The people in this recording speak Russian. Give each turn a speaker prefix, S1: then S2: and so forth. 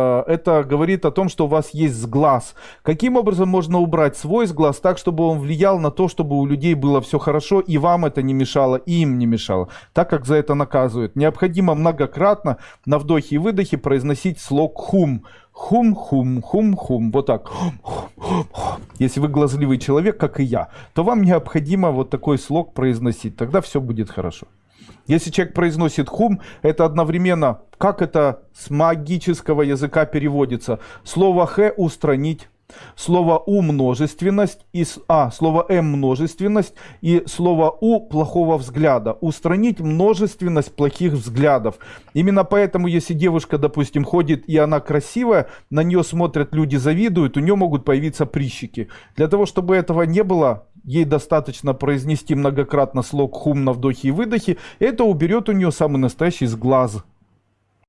S1: Э, это говорит о том, что у вас есть сглаз. Каким образом можно убрать свой сглаз так, чтобы он влиял на то, чтобы у людей было все хорошо, и вам это не мешало, и им не мешало, так как за это наказывают. Необходимо многократно на вдохе и выдохе произносить слог хум. Хум-хум, хум-хум, вот так. Если вы глазливый человек, как и я, то вам необходимо вот такой слог произносить, тогда все будет хорошо. Если человек произносит хум, это одновременно, как это с магического языка переводится? Слово х устранить, слово у множественность, и, а, слово м множественность и слово у плохого взгляда. Устранить множественность плохих взглядов. Именно поэтому, если девушка, допустим, ходит и она красивая, на нее смотрят люди, завидуют, у нее могут появиться прищики. Для того, чтобы этого не было, ей достаточно произнести многократно слог хум на вдохе и выдохе, это уберет у нее самый настоящий сглаз.